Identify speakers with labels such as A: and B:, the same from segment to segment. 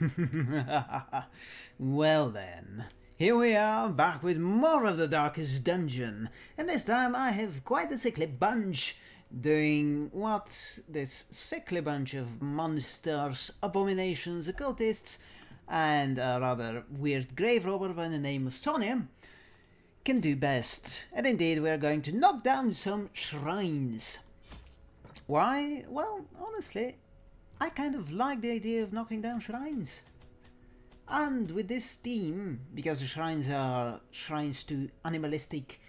A: well then, here we are back with more of the Darkest Dungeon, and this time I have quite a sickly bunch doing what this sickly bunch of monsters, abominations, occultists, and a rather weird grave robber by the name of Sonia can do best. And indeed, we're going to knock down some shrines. Why? Well, honestly, I kind of like the idea of knocking down shrines. And with this theme, because the shrines are shrines to animalistic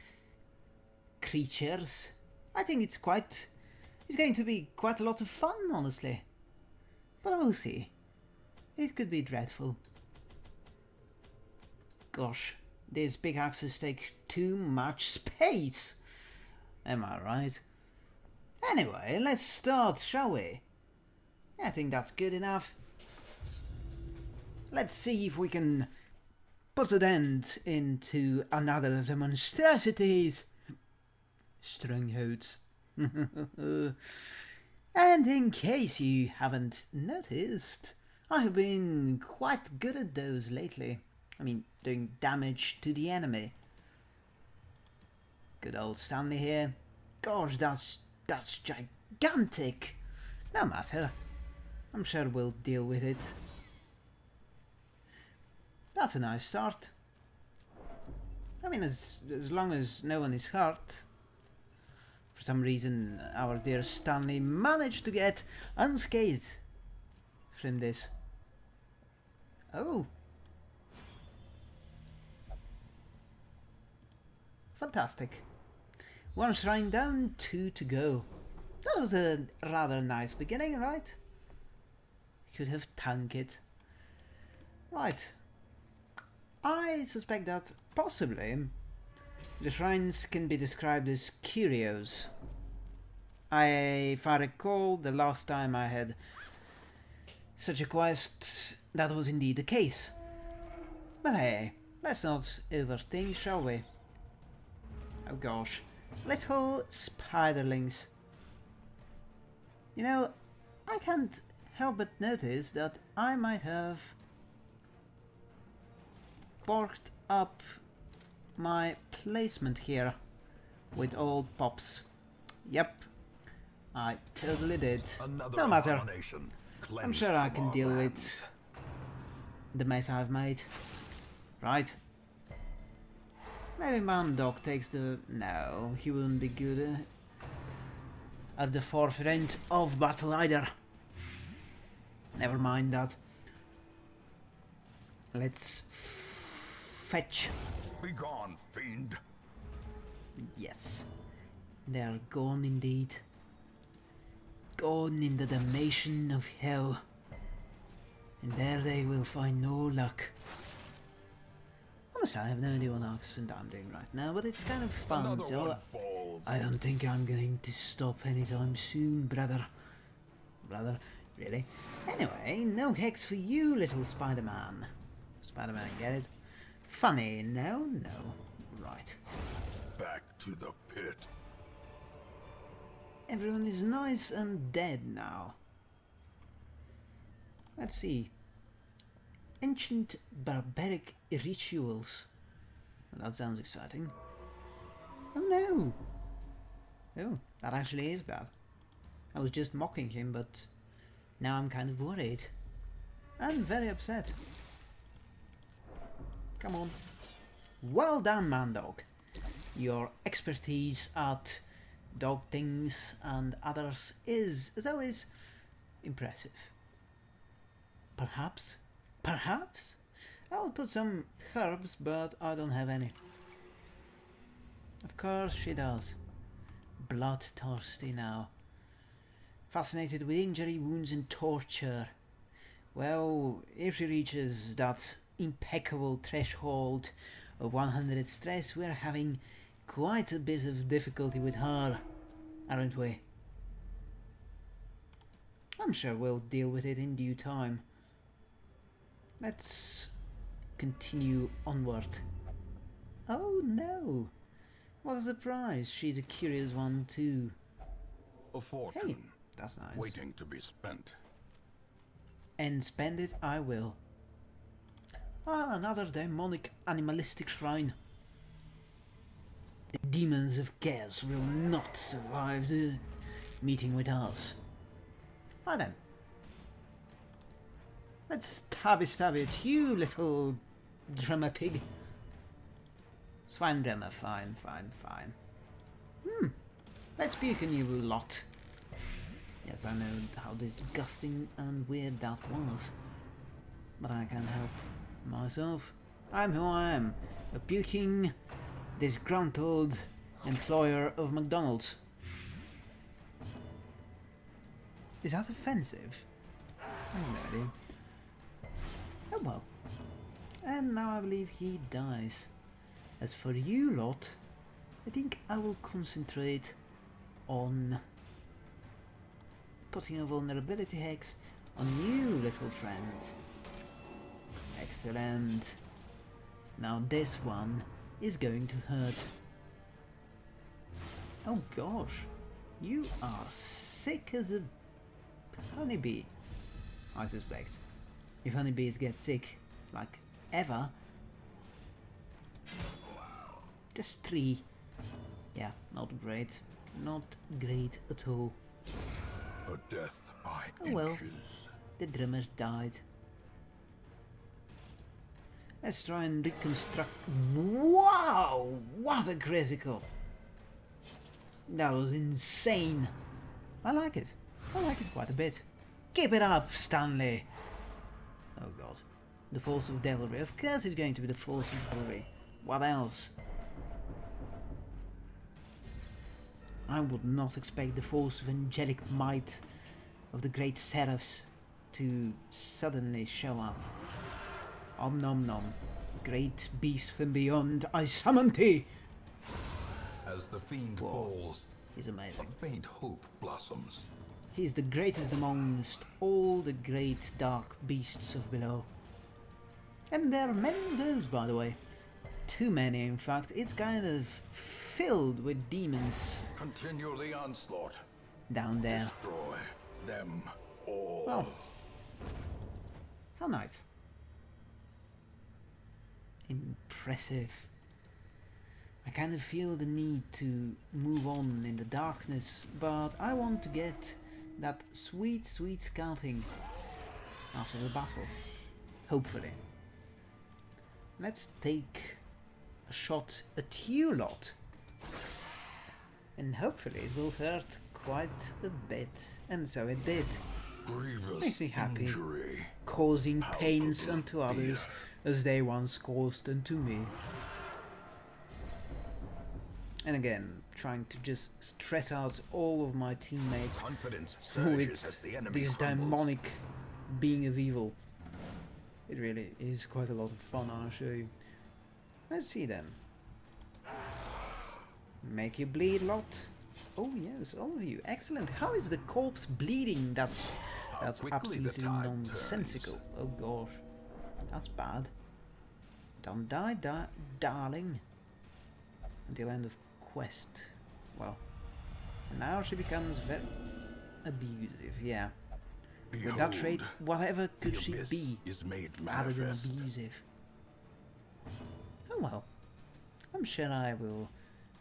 A: creatures, I think it's quite... it's going to be quite a lot of fun, honestly. But we'll see. It could be dreadful. Gosh, these pickaxes take too much space. Am I right? Anyway, let's start, shall we? I think that's good enough. Let's see if we can put an end into another of the monstrosities. Strongholds. and in case you haven't noticed, I have been quite good at those lately. I mean, doing damage to the enemy. Good old Stanley here. Gosh, that's, that's gigantic. No matter. I'm sure we'll deal with it. That's a nice start. I mean, as, as long as no one is hurt. For some reason, our dear Stanley managed to get unscathed from this. Oh. Fantastic. One shrine down, two to go. That was a rather nice beginning, right? Could have tanked it. Right. I suspect that possibly the shrines can be described as curios. I, if I recall, the last time I had such a quest, that was indeed the case. But hey, let's not overthink, shall we? Oh gosh, little spiderlings. You know, I can't help but notice that I might have porked up my placement here with old pops. Yep, I totally did. Another no matter. I'm sure I can deal lands. with the mess I've made. Right. Maybe Mandog takes the... No, he wouldn't be good uh, at the forefront of battle either. Never mind that. Let's fetch.
B: Be gone, fiend.
A: Yes. They are gone indeed. Gone in the damnation of hell. And there they will find no luck. Honestly, I have no idea what accent I'm doing right now, but it's kind of fun, Another so I don't think I'm going to stop anytime soon, brother. Brother, really? Anyway, no hex for you, little Spider-Man. Spider-Man, get it? Funny, no, no. Right.
B: Back to the pit.
A: Everyone is nice and dead now. Let's see. Ancient barbaric rituals. Well, that sounds exciting. Oh no! Oh, that actually is bad. I was just mocking him, but now I'm kind of worried. I'm very upset. Come on. Well done, Mandog. Your expertise at dog things and others is, as always, impressive. Perhaps Perhaps? I'll put some herbs, but I don't have any. Of course she does. Bloodthirsty now. Fascinated with injury, wounds and torture. Well, if she reaches that impeccable threshold of 100 stress, we're having quite a bit of difficulty with her, aren't we? I'm sure we'll deal with it in due time. Let's continue onward. Oh no! What a surprise! She's a curious one too.
B: A fortune.
A: Hey, that's nice.
B: Waiting to be spent.
A: and spend it I will. Ah, another demonic animalistic shrine. The demons of chaos will not survive the meeting with us. Right then. Let's stabby stab it, you little drummer pig. Swine drummer, fine, fine, fine. Hmm. Let's puke on you lot. Yes, I know how disgusting and weird that was. But I can't help myself. I'm who I am. A puking, disgruntled employer of McDonald's. Is that offensive? I have no idea. Oh well. And now I believe he dies. As for you lot, I think I will concentrate on putting a vulnerability hex on you little friend. Excellent. Now this one is going to hurt. Oh gosh, you are sick as a honeybee, I suspect. If honeybees get sick, like ever, just three. Yeah, not great. Not great at all.
B: A death by
A: Oh well.
B: inches.
A: The drummer died. Let's try and reconstruct. Wow! What a critical! That was insane. I like it. I like it quite a bit. Keep it up, Stanley! Oh god. The force of devilry. Of course it's going to be the force of devilry. What else? I would not expect the force of angelic might of the great seraphs to suddenly show up. Om nom nom. Great beast from beyond, I summon thee!
B: As the fiend
A: Whoa.
B: falls,
A: He's
B: a
A: amazing.
B: faint hope blossoms.
A: He's the greatest amongst all the great dark beasts of below. And there are many of those, by the way. Too many, in fact. It's kind of filled with demons
B: Continue the onslaught.
A: down there.
B: Destroy them all.
A: Well, how nice. Impressive. I kind of feel the need to move on in the darkness, but I want to get that sweet, sweet scouting after the battle. Hopefully. Let's take a shot at you lot. And hopefully it will hurt quite a bit. And so it did.
B: Grievous
A: Makes me happy.
B: injury.
A: causing pains
B: Palpable
A: unto others as they once caused unto me. And again, trying to just stress out all of my teammates it's this
B: crumbles.
A: demonic being of evil. It really is quite a lot of fun, I'll show you. Let's see then. Make you bleed a lot. Oh yes, all of you. Excellent. How is the corpse bleeding? That's that's absolutely nonsensical. Oh gosh. That's bad. Don't die, di darling. Until end of quest. Well. Now she becomes very abusive, yeah. With that trait, whatever could she be
B: is made
A: other than abusive? Oh well. I'm sure I will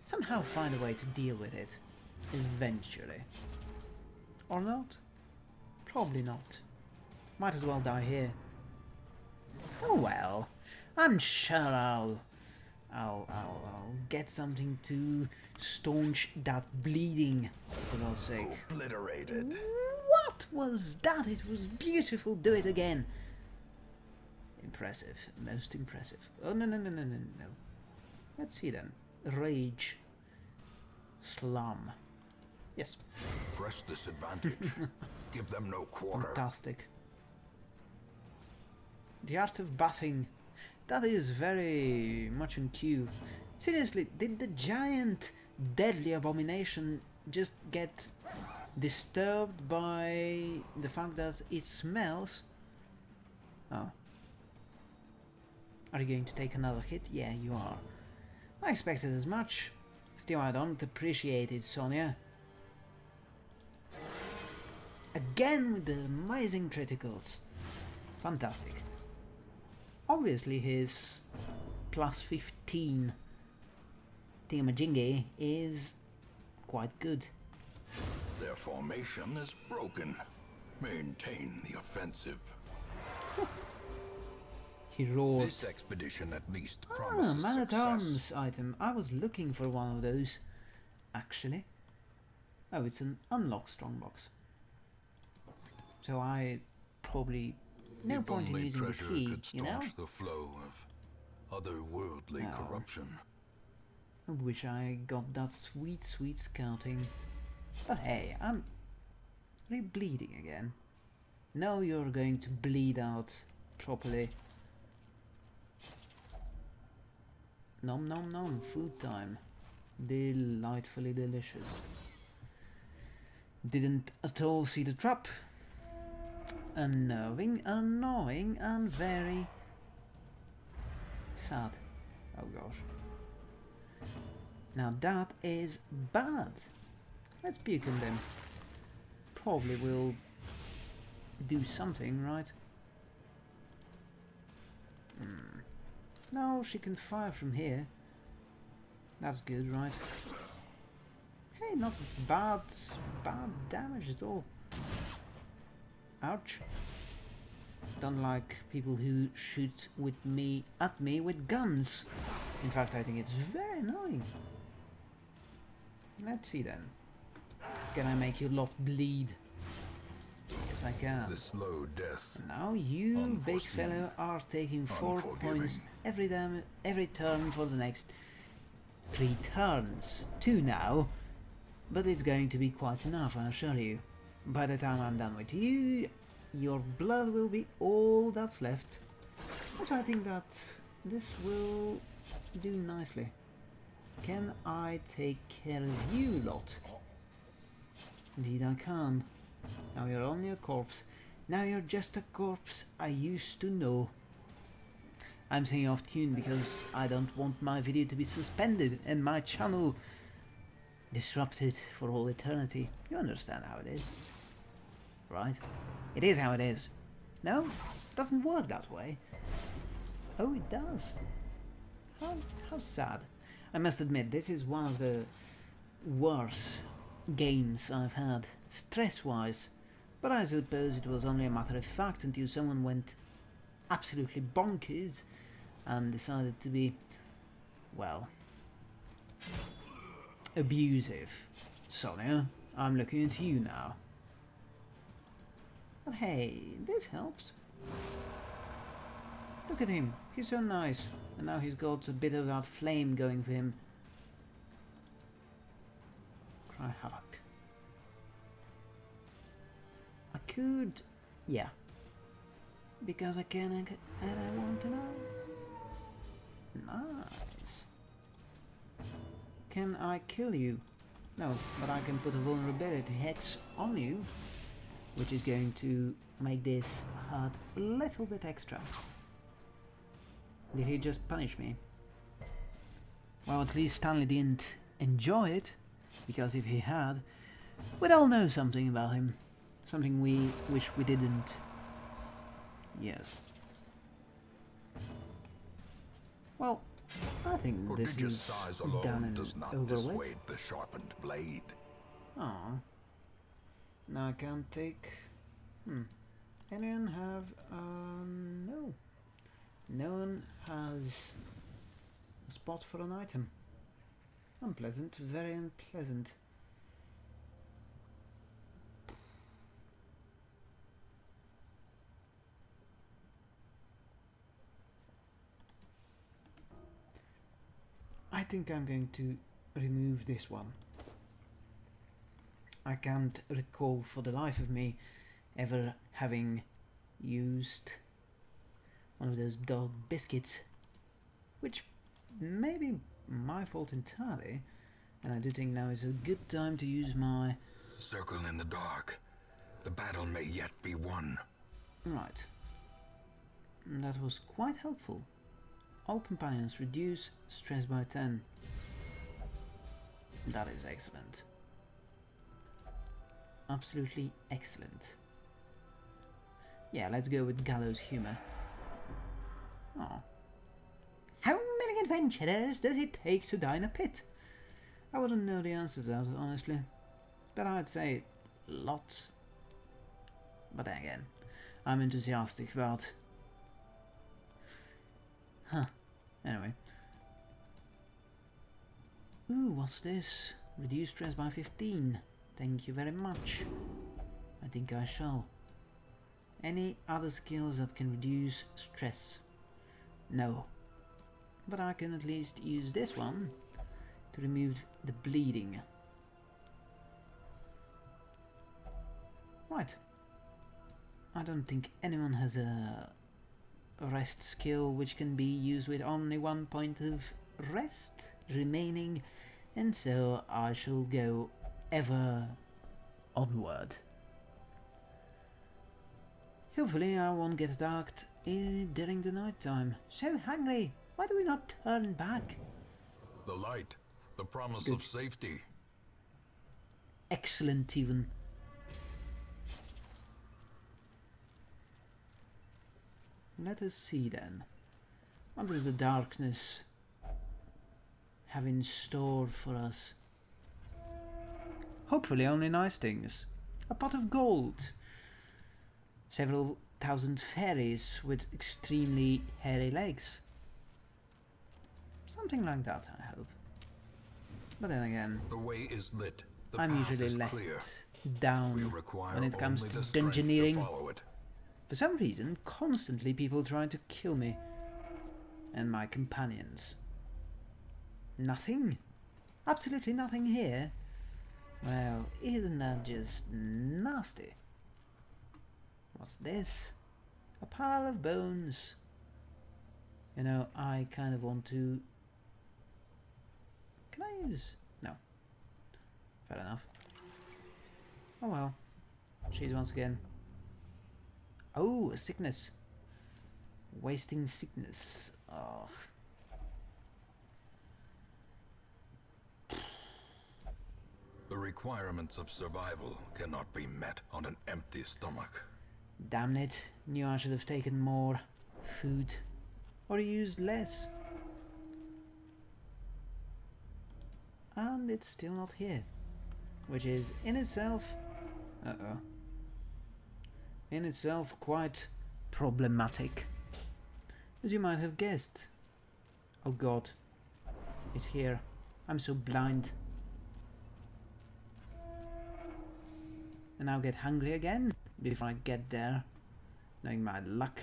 A: somehow find a way to deal with it. Eventually. Or not? Probably not. Might as well die here. Oh well. I'm sure I'll I'll I'll I'll get something to staunch that bleeding for God's sake.
B: Obliterated.
A: What was that? It was beautiful. Do it again. Impressive. Most impressive. Oh, no, no, no, no, no, no. Let's see then. Rage. Slum. Yes.
B: Press this advantage. Give them no quarter.
A: Fantastic. The art of batting. That is very much in cue. Seriously, did the giant deadly abomination just get disturbed by the fact that it smells? Oh. Are you going to take another hit? Yeah, you are. I expected as much. Still, I don't appreciate it, Sonia. Again with the amazing criticals. Fantastic. Obviously his plus 15 thingamajingy is quite good.
B: Their formation is broken. Maintain the offensive.
A: He roared.
B: This expedition at least
A: Ah, man-at-arms item. I was looking for one of those, actually. Oh, it's an unlock strongbox. So I probably no
B: if
A: point in using the key, you know.
B: the flow of otherworldly
A: No.
B: corruption.
A: I wish I got that sweet, sweet scouting. But hey, I'm really bleeding again. Now you're going to bleed out properly. Nom nom nom, food time. Delightfully delicious. Didn't at all see the trap. Unnerving, annoying, and very sad. Oh gosh. Now that is bad. Let's puke on them. Probably will do something, right? Hmm. No, she can fire from here. That's good, right? Hey, not bad, bad damage at all. Ouch. Don't like people who shoot with me at me with guns. In fact, I think it's very annoying. Let's see then. Can I make your lot bleed? Yes, I can.
B: The slow death.
A: Now you, big fellow, are taking four points every dam every turn for the next three turns. Two now, but it's going to be quite enough, I assure you. By the time I'm done with you, your blood will be all that's left. So I think that this will do nicely. Can I take care of you lot? Indeed I can. Now you're only a corpse. Now you're just a corpse I used to know. I'm saying off tune because I don't want my video to be suspended and my channel disrupted for all eternity. You understand how it is. Right? It is how it is. No? it Doesn't work that way. Oh, it does. How, how sad. I must admit, this is one of the worst games I've had, stress-wise. But I suppose it was only a matter of fact until someone went absolutely bonkers and decided to be, well, abusive. Sonia, I'm looking at you now. But hey, this helps. Look at him, he's so nice. And now he's got a bit of that flame going for him. Cry havoc. I could... yeah. Because I can and I- and I want to know. Nice. Can I kill you? No, but I can put a vulnerability hex on you, which is going to make this hurt a little bit extra. Did he just punish me? Well, at least Stanley didn't enjoy it, because if he had, we'd all know something about him. Something we wish we didn't. Yes. Well, I think this is
B: size
A: done
B: alone
A: and
B: does not
A: over with.
B: dissuade the sharpened blade.
A: Aw. Now I can't take... Hmm. Anyone have... Uh, no. No one has a spot for an item. Unpleasant, very unpleasant. I think I'm going to remove this one. I can't recall for the life of me ever having used one of those dog biscuits, which may be my fault entirely, and I do think now is a good time to use my...
B: Circle in the dark. The battle may yet be won.
A: Right. That was quite helpful. All companions reduce stress by 10. That is excellent. Absolutely excellent. Yeah, let's go with gallows humor. Oh. Adventurers does it take to die in a pit? I wouldn't know the answer to that, honestly. But I'd say lots. But then again, I'm enthusiastic about... Huh. Anyway. Ooh, what's this? Reduce stress by 15. Thank you very much. I think I shall. Any other skills that can reduce stress? No. But I can at least use this one to remove the bleeding. Right. I don't think anyone has a rest skill which can be used with only one point of rest remaining and so I shall go ever onward. Hopefully I won't get attacked during the night time. So hungry, why do we not turn back?
B: The light, the promise
A: Good.
B: of safety.
A: Excellent even. Let us see then. What does the darkness have in store for us? Hopefully only nice things. A pot of gold. Several thousand fairies with extremely hairy legs. Something like that, I hope. But then again,
B: The way is lit. The
A: I'm usually let
B: clear.
A: Down when it comes to dungeoneering. For some reason, constantly people trying to kill me and my companions. Nothing? Absolutely nothing here? Well, isn't that just nasty? What's this? A pile of bones. You know, I kind of want to... Can I use... No. Fair enough. Oh well. Cheese once again. Oh, a sickness. Wasting sickness. Oh.
B: The requirements of survival cannot be met on an empty stomach.
A: Damn it. Knew I should have taken more food. Or used less. And it's still not here. Which is in itself... Uh-oh. In itself quite problematic. As you might have guessed. Oh god. It's here. I'm so blind. And I'll get hungry again before I get there. Knowing my luck.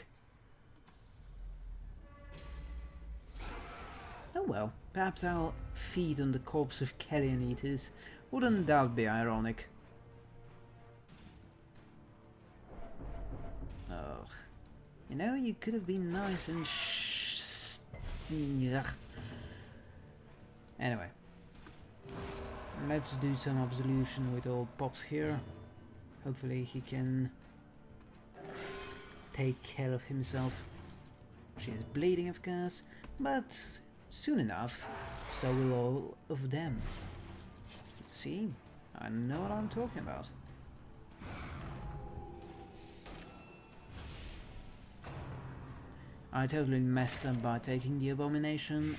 A: Oh well, perhaps I'll feed on the corpse of carrion eaters. Wouldn't that be ironic? Ugh. You know, you could have been nice and sh... Anyway. Let's do some absolution with old Pops here. Hopefully he can take care of himself. She is bleeding, of course, but soon enough, so will all of them. See, I know what I'm talking about. I totally messed up by taking the abomination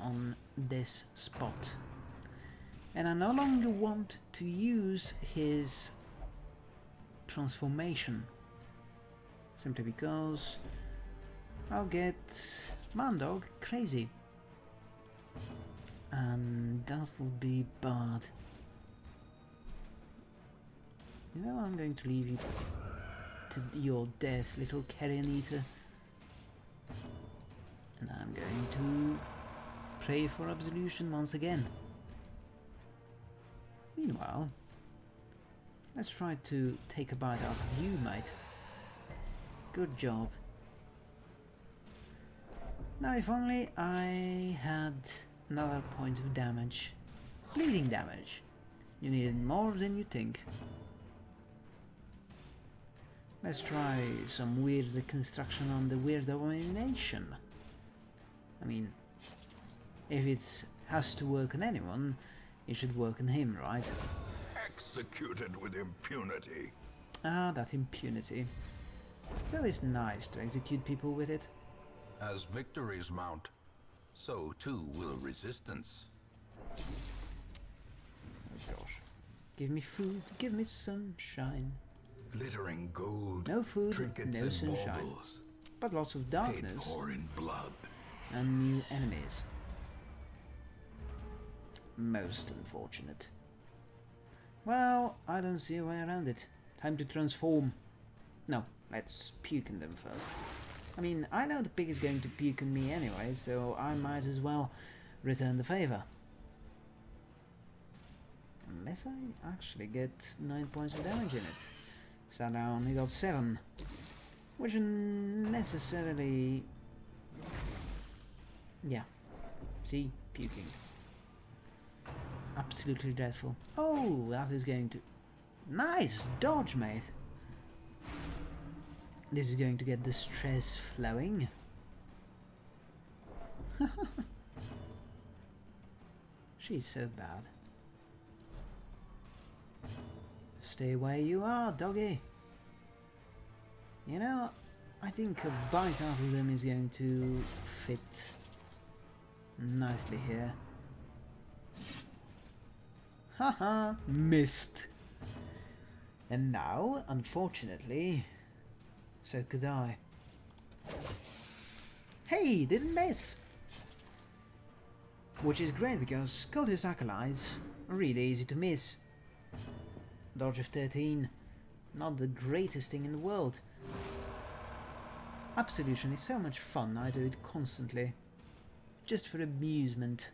A: on this spot. And I no longer want to use his transformation. Simply because I'll get Mandog crazy. And that would be bad. You know, I'm going to leave you to your death, little carrion eater. And I'm going to pray for absolution once again. Meanwhile, let's try to take a bite out of you, mate. Good job. Now if only I had another point of damage. Bleeding damage. You needed more than you think. Let's try some weird reconstruction on the weird abomination. I mean, if it has to work on anyone, it should work on him, right?
B: Executed with impunity.
A: Ah, that impunity. It's always nice to execute people with it.
B: As victories mount, so too will resistance.
A: Oh gosh. Give me food, give me sunshine.
B: Glittering gold,
A: No food,
B: trinkets
A: no
B: and
A: sunshine.
B: baubles,
A: But lots of
B: paid
A: darkness
B: for in blood.
A: and new enemies. Most unfortunate. Well, I don't see a way around it. Time to transform. No, let's puke in them first. I mean, I know the pig is going to puke on me anyway, so I might as well return the favor. Unless I actually get 9 points of damage in it. So now I only got 7. Which necessarily... Yeah. See? Puking. Absolutely dreadful. Oh, that is going to... Nice! Dodge, mate! This is going to get the stress flowing. She's so bad. Stay where you are, doggy. You know, I think a bite out of them is going to fit nicely here. Haha, missed. And now, unfortunately, so could I. Hey, didn't miss! Which is great because Cultist Acolytes are really easy to miss. Dodge of 13, not the greatest thing in the world. Absolution is so much fun, I do it constantly. Just for amusement.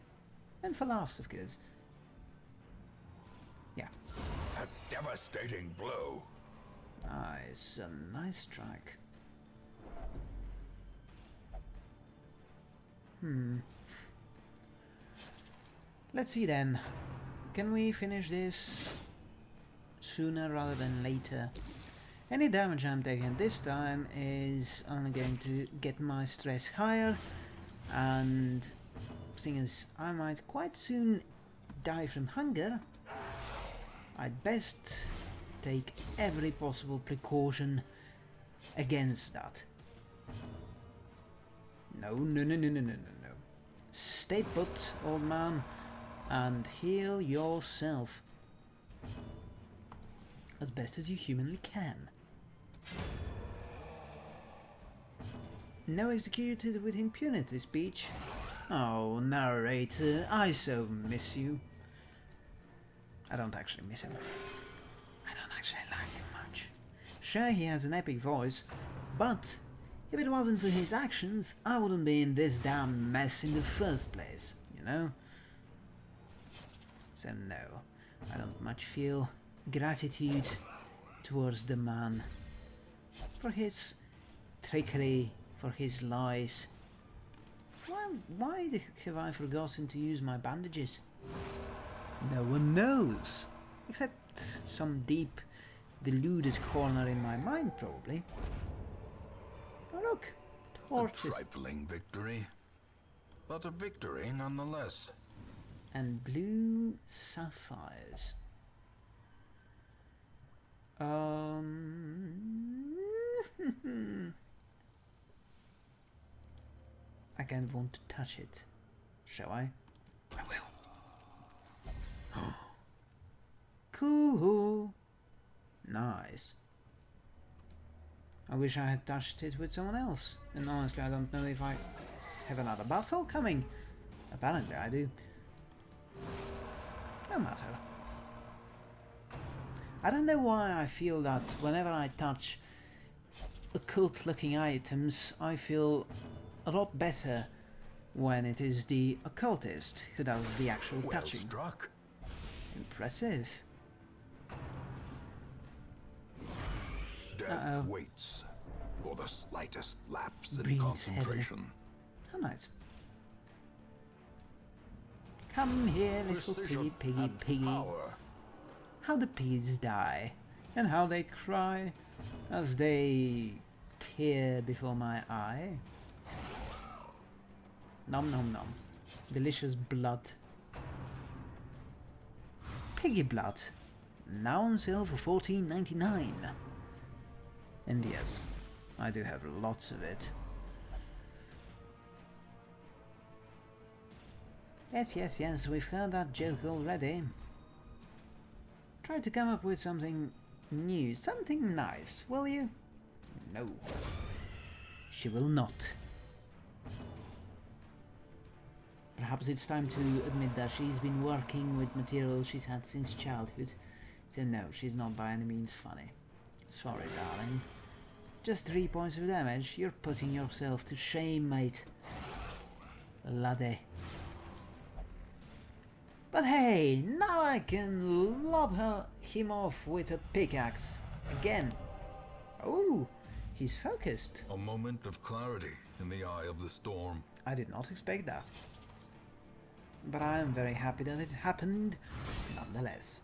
A: And for laughs, of course. Yeah.
B: A devastating blow.
A: Nice, a nice strike. Hmm. Let's see then. Can we finish this sooner rather than later? Any damage I'm taking this time is only going to get my stress higher and seeing as I might quite soon die from hunger, I'd best take every possible precaution against that. No, no, no, no, no, no, no, no. Stay put, old man, and heal yourself as best as you humanly can. No executed with impunity speech. Oh, narrator, I so miss you. I don't actually miss him. I don't actually like him much. Sure, he has an epic voice, but if it wasn't for his actions, I wouldn't be in this damn mess in the first place, you know? So no, I don't much feel gratitude towards the man for his trickery, for his lies. Why, why have I forgotten to use my bandages? No one knows. Except some deep, deluded corner in my mind, probably. Oh look,
B: A
A: torches
B: trifling victory. But a victory nonetheless.
A: and blue sapphires. Um, I don't want to touch it. Shall I? I will. cool. Nice. I wish I had touched it with someone else. And honestly, I don't know if I have another battle coming. Apparently, I do. No matter. I don't know why I feel that whenever I touch occult looking items, I feel a lot better when it is the occultist who does the actual
B: Well
A: touching.
B: struck.
A: Impressive.
B: Death
A: Uh-oh.
B: waits for the slightest lapse in
A: Breathes
B: concentration.
A: How nice. Come here, little
B: Precision
A: piggy, piggy, piggy.
B: Power.
A: How the pigs die, and how they cry as they tear before my eye. Nom nom nom. Delicious blood. Piggy blood. Now on sale for fourteen ninety nine. And yes, I do have lots of it. Yes, yes, yes, we've heard that joke already. Try to come up with something new, something nice, will you? No. She will not. Perhaps it's time to admit that she's been working with material she's had since childhood. So no, she's not by any means funny. Sorry, darling. Just three points of damage. You're putting yourself to shame, mate. Laddie. But hey, now I can lob her, him off with a pickaxe. Again. Oh, he's focused.
B: A moment of clarity in the eye of the storm.
A: I did not expect that. But I am very happy that it happened nonetheless.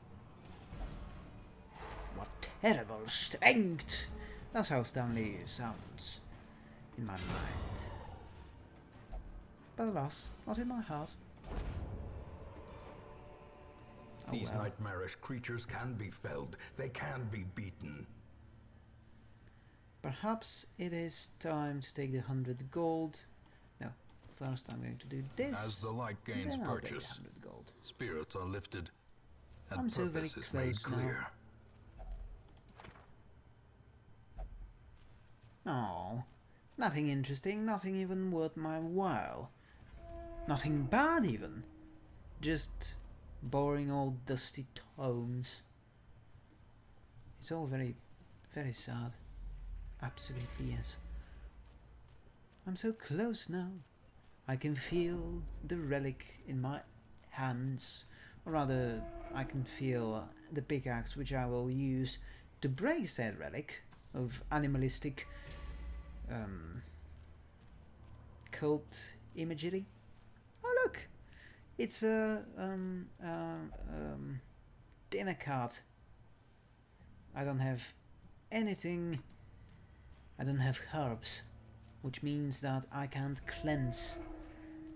A: What terrible strength! That's how Stanley sounds in my mind. But alas, not in my heart. Oh
B: These
A: well.
B: nightmarish creatures can be felled. They can be beaten.
A: Perhaps it is time to take the 100 gold. No, first I'm going to do this.
B: As the light gains
A: the
B: purchase,
A: gold.
B: spirits are lifted, and
A: I'm so very
B: is made
A: close now. Oh, nothing interesting, nothing even worth my while. Nothing bad even. Just boring old dusty tomes. It's all very, very sad. Absolutely yes. I'm so close now. I can feel the relic in my hands. Or rather, I can feel the pickaxe which I will use to break said relic of animalistic um, cult imagery. Oh look, it's a um, um, dinner cart. I don't have anything. I don't have herbs, which means that I can't cleanse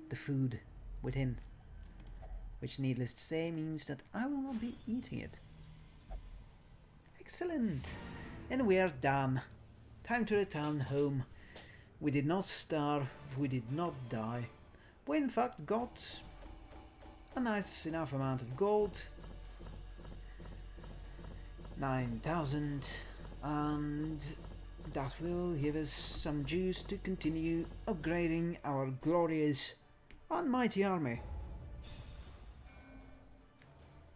A: the food within. Which, needless to say, means that I will not be eating it. Excellent! And we are done. Time to return home. We did not starve, we did not die. We in fact got a nice enough amount of gold. 9000 and that will give us some juice to continue upgrading our glorious and mighty army.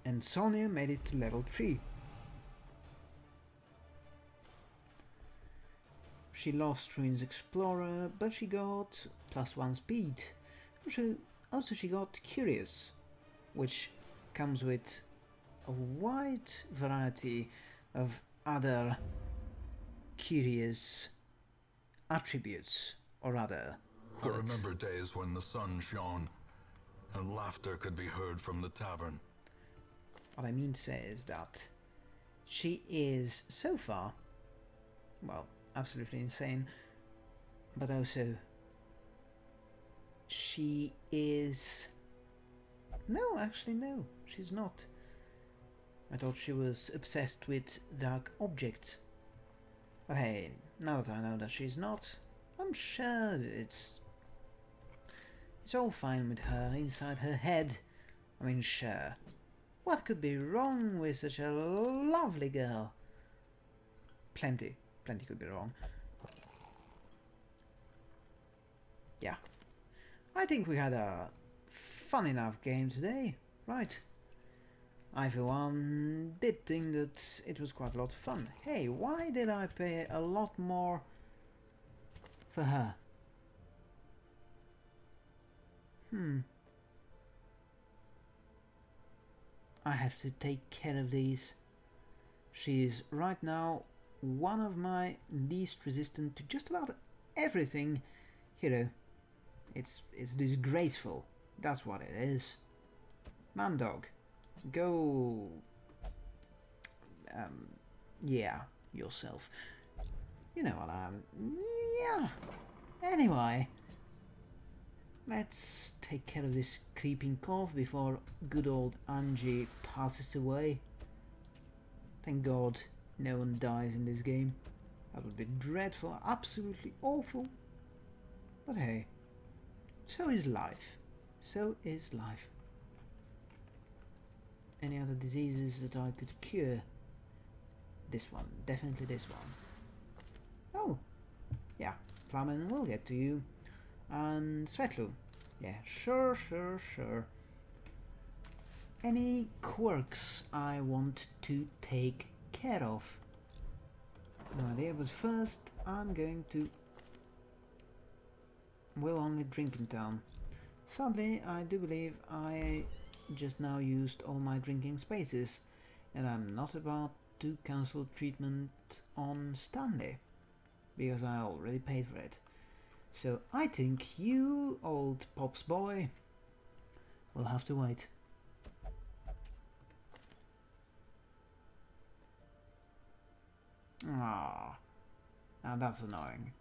A: And Sonia made it to level 3. She lost Ruins Explorer, but she got plus one speed. Also, also she got Curious, which comes with a wide variety of other curious attributes, or rather,
B: I remember days when the sun shone, and laughter could be heard from the tavern.
A: What I mean to say is that she is so far, well, absolutely insane, but also she is. No, actually, no, she's not. I thought she was obsessed with dark objects. But hey, now that I know that she's not, I'm sure it's. It's all fine with her inside her head. I mean, sure. What could be wrong with such a lovely girl? Plenty. Plenty could be wrong. Yeah. I think we had a fun enough game today, right? I for one did think that it was quite a lot of fun. Hey, why did I pay a lot more for her? Hmm. I have to take care of these. She is right now one of my least resistant to just about everything hero. It's it's disgraceful. That's what it is. Man dog, go. Um, yeah, yourself. You know what I'm. Yeah. Anyway, let's take care of this creeping cough before good old Angie passes away. Thank God no one dies in this game. That would be dreadful, absolutely awful. But hey, so is life. So is life. Any other diseases that I could cure? This one, definitely this one. Oh, yeah, Flamen will get to you. And Svetlu. Yeah, sure, sure, sure. Any quirks I want to take care of? No idea, but first I'm going to... Will only drink in town. Sadly, I do believe I just now used all my drinking spaces, and I'm not about to cancel treatment on Stanley, because I already paid for it. So I think you, old Pops boy, will have to wait. Ah, now that's annoying.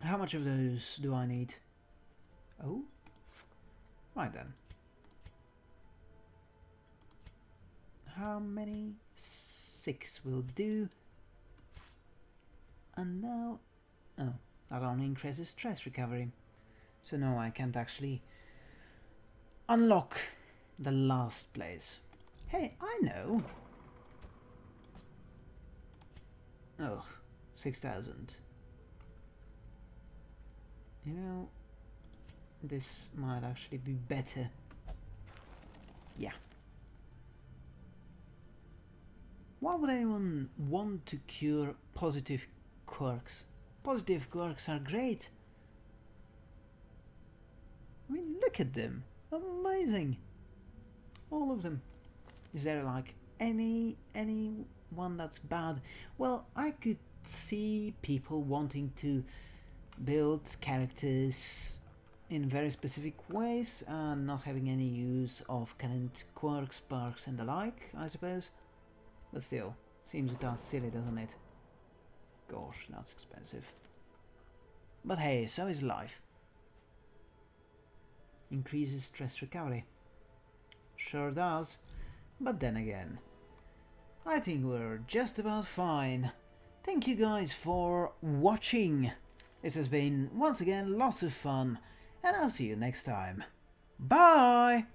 A: How much of those do I need? Oh, right then. How many? Six will do. And now, oh, that only increases stress recovery. So no, I can't actually unlock the last place. Hey, I know. Oh, 6,000. You know, this might actually be better. Yeah. Why would anyone want to cure positive quirks? Positive quirks are great. I mean, look at them. Amazing. All of them. Is there like any any one that's bad? Well, I could see people wanting to build characters in very specific ways and not having any use of current quirks, sparks and the like, I suppose. But still, seems a tad silly, doesn't it? Gosh, that's expensive. But hey, so is life. Increases stress recovery. Sure does. But then again, I think we're just about fine. Thank you guys for watching. This has been, once again, lots of fun, and I'll see you next time. Bye!